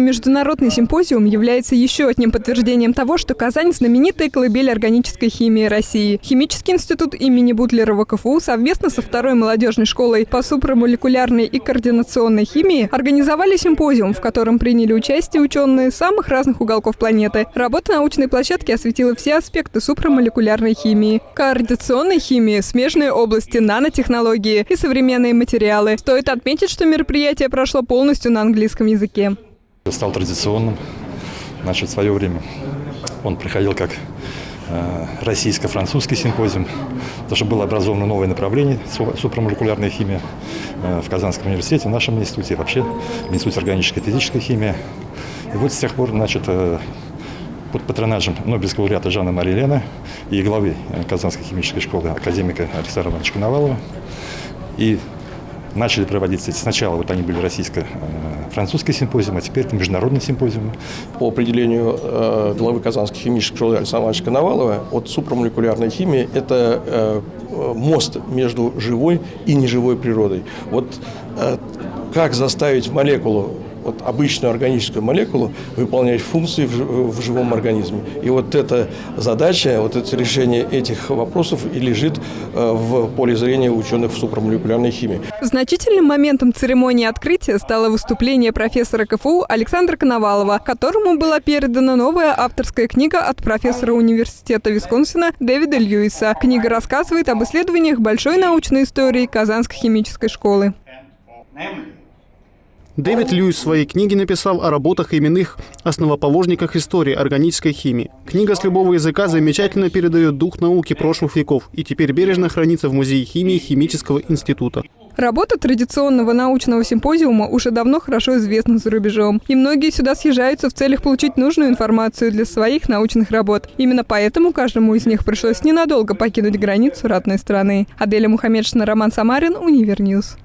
Международный симпозиум является еще одним подтверждением того, что Казань – знаменитая колыбель органической химии России. Химический институт имени Бутлерова КФУ совместно со второй молодежной школой по супрамолекулярной и координационной химии организовали симпозиум, в котором приняли участие ученые самых разных уголков планеты. Работа научной площадки осветила все аспекты супрамолекулярной химии, координационной химии, смежные области, нанотехнологии и современные материалы. Стоит отметить, что мероприятие прошло полностью на английском языке стал традиционным. Значит, в свое время он приходил как э, российско-французский симпозиум, потому что было образовано новое направление супрамолекулярная химия э, в Казанском университете, в нашем институте, вообще в Институте органической и физической химии. И вот с тех пор, значит, э, под патронажем Нобелевского лауреата Жанна Марии Лена и главы Казанской химической школы академика Александра Ивановича Коновалова и начали проводиться. Сначала вот они были российско-французский симпозиум, а теперь это международный симпозиум. По определению э, главы Казанской химической школы Александра Ивановича Коновалова, от супрамолекулярной химии – это э, мост между живой и неживой природой. Вот э, как заставить молекулу вот обычную органическую молекулу выполнять функции в, в живом организме. И вот эта задача, вот это решение этих вопросов и лежит э, в поле зрения ученых в супрамолекулярной химии. Значительным моментом церемонии открытия стало выступление профессора КФУ Александра Коновалова, которому была передана новая авторская книга от профессора университета Висконсина Дэвида Льюиса. Книга рассказывает об исследованиях большой научной истории Казанской химической школы. Дэвид Льюис в своей книге написал о работах именных основоположниках истории органической химии. Книга с любого языка замечательно передает дух науки прошлых веков и теперь бережно хранится в Музее химии Химического института. Работа традиционного научного симпозиума уже давно хорошо известна за рубежом. И многие сюда съезжаются в целях получить нужную информацию для своих научных работ. Именно поэтому каждому из них пришлось ненадолго покинуть границу родной страны. Аделя Мухаммедшина, Роман Самарин, Универ News.